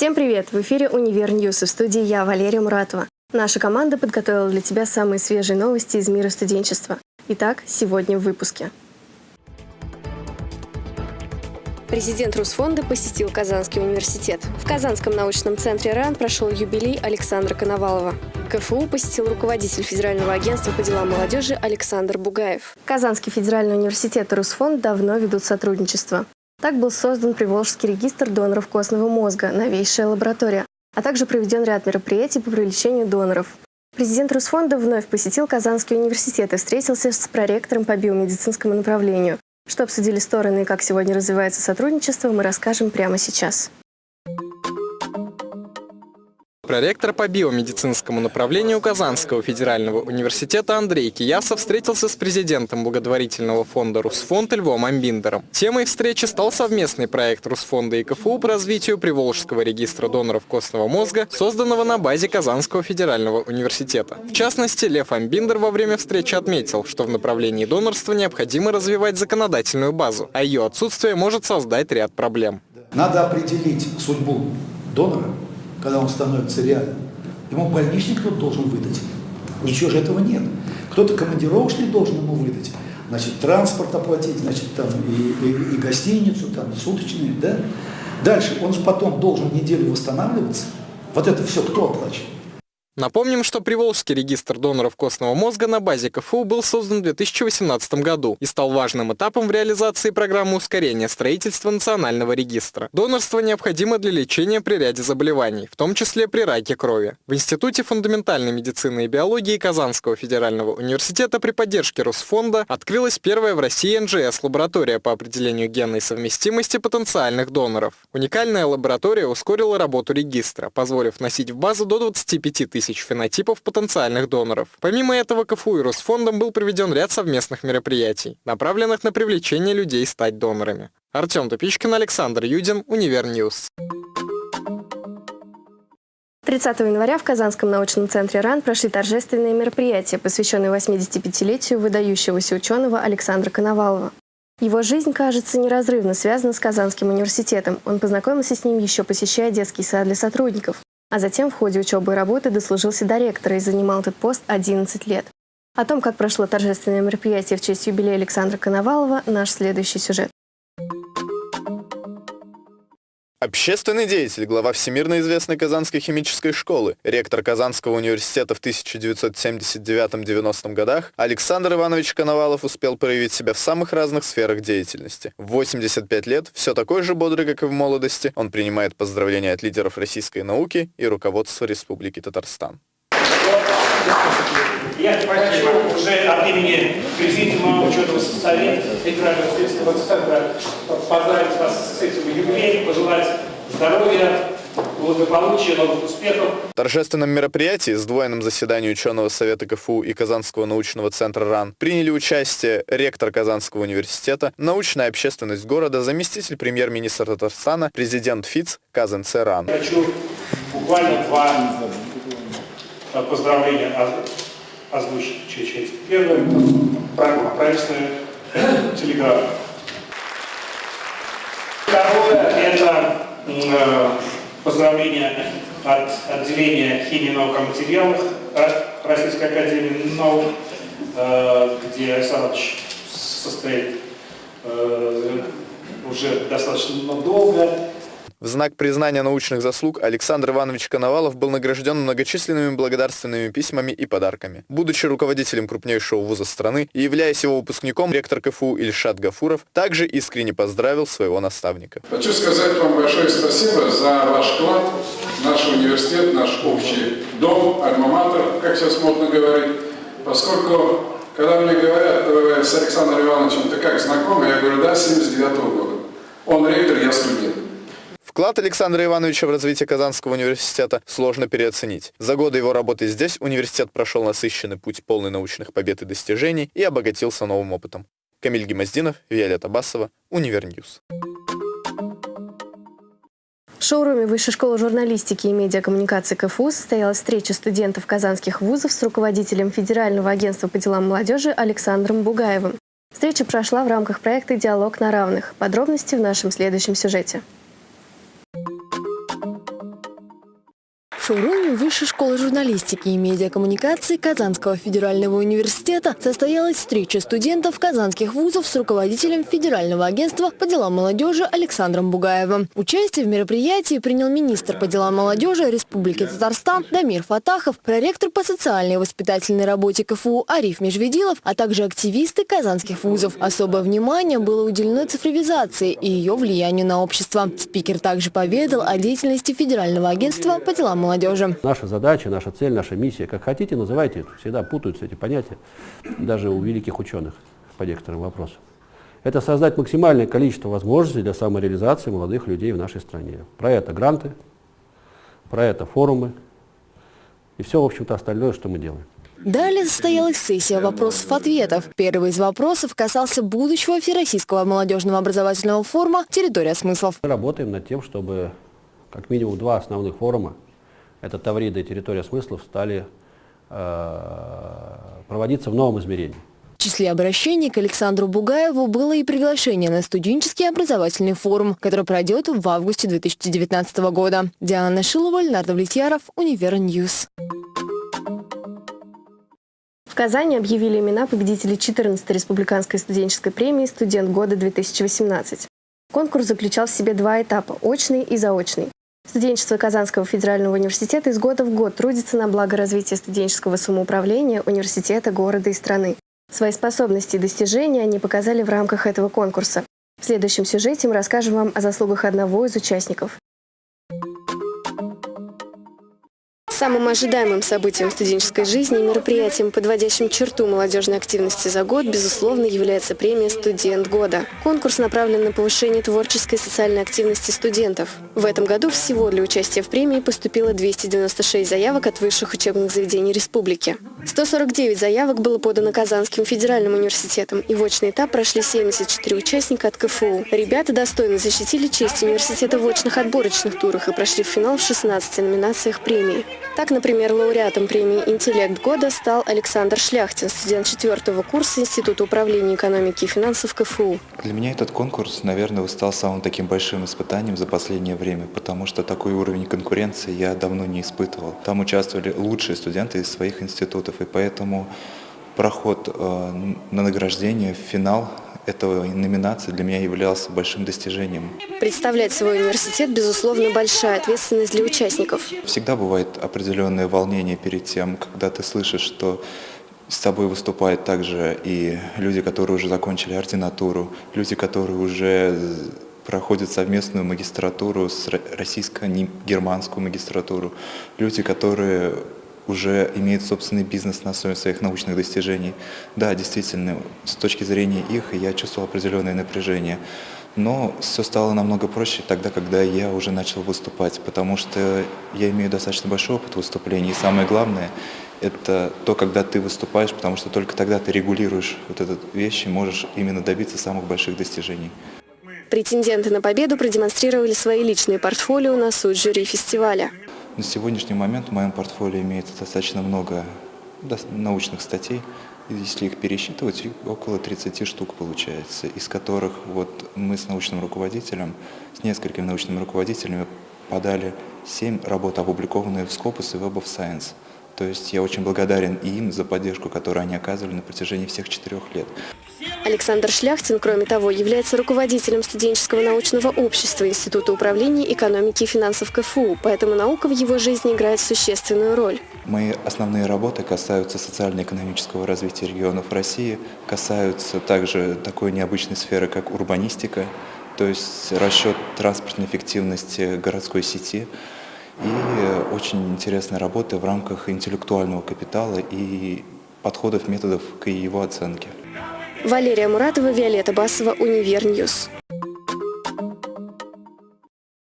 Всем привет! В эфире «Универ News» в студии я, Валерия Муратова. Наша команда подготовила для тебя самые свежие новости из мира студенчества. Итак, сегодня в выпуске. Президент Русфонда посетил Казанский университет. В Казанском научном центре РАН прошел юбилей Александра Коновалова. КФУ посетил руководитель Федерального агентства по делам молодежи Александр Бугаев. Казанский федеральный университет и Русфонд давно ведут сотрудничество. Так был создан Приволжский регистр доноров костного мозга, новейшая лаборатория, а также проведен ряд мероприятий по привлечению доноров. Президент Русфонда вновь посетил Казанский университет и встретился с проректором по биомедицинскому направлению. Что обсудили стороны и как сегодня развивается сотрудничество, мы расскажем прямо сейчас. Проректор по биомедицинскому направлению Казанского федерального университета Андрей Киясов встретился с президентом благотворительного фонда «Русфонд» Львом Амбиндером. Темой встречи стал совместный проект Русфонда и КФУ по развитию Приволжского регистра доноров костного мозга, созданного на базе Казанского федерального университета. В частности, Лев Амбиндер во время встречи отметил, что в направлении донорства необходимо развивать законодательную базу, а ее отсутствие может создать ряд проблем. Надо определить судьбу донора, когда он становится реальным, ему больничник кто-то должен выдать. Ничего же этого нет. Кто-то командировочный должен ему выдать. Значит, транспорт оплатить, значит, там и, и, и гостиницу, там, суточные, да? Дальше, он же потом должен неделю восстанавливаться. Вот это все кто оплачивает? Напомним, что Приволжский регистр доноров костного мозга на базе КФУ был создан в 2018 году и стал важным этапом в реализации программы ускорения строительства национального регистра. Донорство необходимо для лечения при ряде заболеваний, в том числе при раке крови. В Институте фундаментальной медицины и биологии Казанского федерального университета при поддержке Русфонда открылась первая в России NGS-лаборатория по определению генной совместимости потенциальных доноров. Уникальная лаборатория ускорила работу регистра, позволив вносить в базу до 25 тысяч тысяч фенотипов потенциальных доноров. Помимо этого, КФУ и Русфондом был проведен ряд совместных мероприятий, направленных на привлечение людей стать донорами. Артем Тупичкин, Александр Юдин, Универ News. 30 января в Казанском научном центре РАН прошли торжественные мероприятия, посвященные 85-летию выдающегося ученого Александра Коновалова. Его жизнь, кажется, неразрывно связана с Казанским университетом. Он познакомился с ним еще посещая детский сад для сотрудников а затем в ходе учебы и работы дослужился до ректора и занимал этот пост 11 лет. О том, как прошло торжественное мероприятие в честь юбилея Александра Коновалова, наш следующий сюжет. Общественный деятель, глава всемирно известной Казанской химической школы, ректор Казанского университета в 1979-90 годах, Александр Иванович Коновалов успел проявить себя в самых разных сферах деятельности. В 85 лет, все такой же бодрый, как и в молодости, он принимает поздравления от лидеров российской науки и руководства Республики Татарстан. Я хочу уже от имени Президиума учетного совета Федерального следственного центра поздравить вас с этим юбилеем, пожелать здоровья, благополучия, новых успехов. В торжественном мероприятии, сдвоенном заседании ученого совета КФУ и Казанского научного центра РАН, приняли участие ректор Казанского университета, научная общественность города, заместитель премьер-министра Татарстана, президент ФИЦ, КАЗНЦ РАН. Хочу буквально два поздравления озвучить чуть-чуть. Первое – правительственная телеграмма. Второе – это э, поздравление от отделения химии, наук и материалов Российской Академии наук, э, где Александр состоит э, уже достаточно долго. В знак признания научных заслуг Александр Иванович Коновалов был награжден многочисленными благодарственными письмами и подарками. Будучи руководителем крупнейшего вуза страны и являясь его выпускником, ректор КФУ Ильшат Гафуров также искренне поздравил своего наставника. Хочу сказать вам большое спасибо за ваш вклад наш университет, наш общий дом, альма-матер, как сейчас модно говорить, поскольку, когда мне говорят, вы с Александром Ивановичем, ты как знакомы, я говорю, да, 79 -го года. Он ректор, я студент. Вклад Александра Ивановича в развитие Казанского университета сложно переоценить. За годы его работы здесь университет прошел насыщенный путь полный научных побед и достижений и обогатился новым опытом. Камиль Гемоздинов, Виолетта Басова, Универ News. В шоуруме Высшей школы журналистики и медиакоммуникации КФУ состоялась встреча студентов казанских вузов с руководителем Федерального агентства по делам молодежи Александром Бугаевым. Встреча прошла в рамках проекта «Диалог на равных». Подробности в нашем следующем сюжете. Шоуруме Высшей школы журналистики и медиакоммуникации Казанского федерального университета состоялась встреча студентов казанских вузов с руководителем Федерального агентства по делам молодежи Александром Бугаевым. Участие в мероприятии принял министр по делам молодежи Республики Татарстан Дамир Фатахов, проректор по социальной и воспитательной работе КФУ Ариф Межведилов, а также активисты казанских вузов. Особое внимание было уделено цифровизации и ее влиянию на общество. Спикер также поведал о деятельности Федерального агентства по делам молодежи. Наша задача, наша цель, наша миссия, как хотите, называйте, всегда путаются эти понятия, даже у великих ученых по некоторым вопросам. Это создать максимальное количество возможностей для самореализации молодых людей в нашей стране. Про это гранты, про это форумы и все, в общем-то, остальное, что мы делаем. Далее состоялась сессия вопросов-ответов. Первый из вопросов касался будущего Всероссийского молодежного образовательного форума «Территория смыслов». Мы работаем над тем, чтобы как минимум два основных форума, это Таврида и территория смыслов, стали э, проводиться в новом измерении. В числе обращений к Александру Бугаеву было и приглашение на студенческий образовательный форум, который пройдет в августе 2019 года. Диана Шилова, Леонард Влетьяров, Универ News. В Казани объявили имена победителей 14-й республиканской студенческой премии «Студент года-2018». Конкурс заключал в себе два этапа – очный и заочный. Студенчество Казанского федерального университета из года в год трудится на благо развития студенческого самоуправления университета, города и страны. Свои способности и достижения они показали в рамках этого конкурса. В следующем сюжете мы расскажем вам о заслугах одного из участников. Самым ожидаемым событием студенческой жизни и мероприятием, подводящим черту молодежной активности за год, безусловно, является премия «Студент года». Конкурс направлен на повышение творческой и социальной активности студентов. В этом году всего для участия в премии поступило 296 заявок от высших учебных заведений республики. 149 заявок было подано Казанским федеральным университетом, и в очный этап прошли 74 участника от КФУ. Ребята достойно защитили честь университета в очных отборочных турах и прошли в финал в 16 номинациях премии. Так, например, лауреатом премии «Интеллект года» стал Александр Шляхтин, студент четвертого курса Института управления экономики и финансов КФУ. Для меня этот конкурс, наверное, стал самым таким большим испытанием за последнее время, потому что такой уровень конкуренции я давно не испытывал. Там участвовали лучшие студенты из своих институтов, и поэтому проход э, на награждение в финал этой номинации для меня являлся большим достижением. Представлять свой университет, безусловно, большая ответственность для участников. Всегда бывает определенное волнение перед тем, когда ты слышишь, что с тобой выступают также и люди, которые уже закончили ординатуру, люди, которые уже проходят совместную магистратуру с российско-германскую магистратуру, люди, которые уже имеют собственный бизнес на основе своих научных достижений. Да, действительно, с точки зрения их я чувствовал определенное напряжение. Но все стало намного проще тогда, когда я уже начал выступать, потому что я имею достаточно большой опыт выступлений. И самое главное, это то, когда ты выступаешь, потому что только тогда ты регулируешь вот эту вещь и можешь именно добиться самых больших достижений. Претенденты на победу продемонстрировали свои личные портфолио на суд жюри фестиваля. На сегодняшний момент в моем портфолио имеется достаточно много научных статей. Если их пересчитывать, около 30 штук получается, из которых вот мы с научным руководителем, с несколькими научными руководителями подали 7 работ, опубликованные в Scopus и Web of Science. То есть я очень благодарен им за поддержку, которую они оказывали на протяжении всех четырех лет. Александр Шляхтин, кроме того, является руководителем студенческого научного общества Института управления экономики и финансов КФУ, поэтому наука в его жизни играет существенную роль. Мои основные работы касаются социально-экономического развития регионов России, касаются также такой необычной сферы, как урбанистика, то есть расчет транспортной эффективности городской сети, и очень интересная работа в рамках интеллектуального капитала и подходов, методов к его оценке. Валерия Муратова, Виолетта Басова, Универньюз.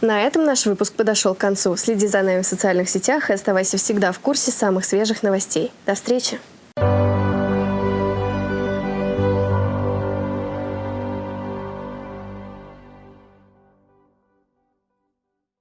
На этом наш выпуск подошел к концу. Следи за нами в социальных сетях и оставайся всегда в курсе самых свежих новостей. До встречи!